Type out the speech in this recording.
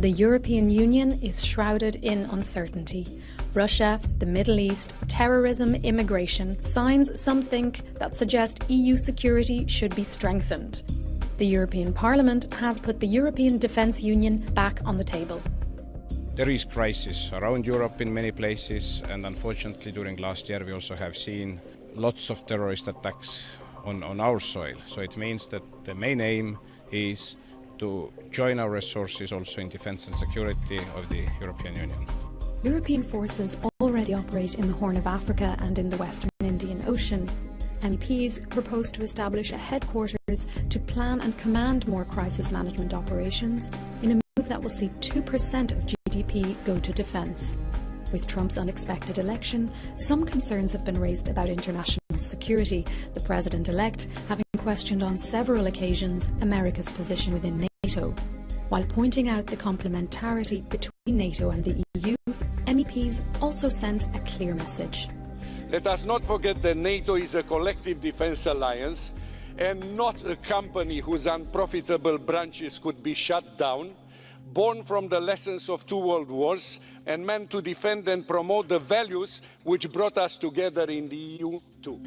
The European Union is shrouded in uncertainty. Russia, the Middle East, terrorism, immigration, signs some think that suggest EU security should be strengthened. The European Parliament has put the European Defence Union back on the table. There is crisis around Europe in many places and unfortunately during last year we also have seen lots of terrorist attacks on, on our soil. So it means that the main aim is to join our resources also in defence and security of the European Union. European forces already operate in the Horn of Africa and in the Western Indian Ocean. MEPs propose to establish a headquarters to plan and command more crisis management operations in a move that will see 2% of GDP go to defence. With Trump's unexpected election, some concerns have been raised about international security, the president elect having questioned on several occasions America's position within NATO. While pointing out the complementarity between NATO and the EU, MEPs also sent a clear message. Let us not forget that NATO is a collective defence alliance and not a company whose unprofitable branches could be shut down, born from the lessons of two world wars and meant to defend and promote the values which brought us together in the EU too.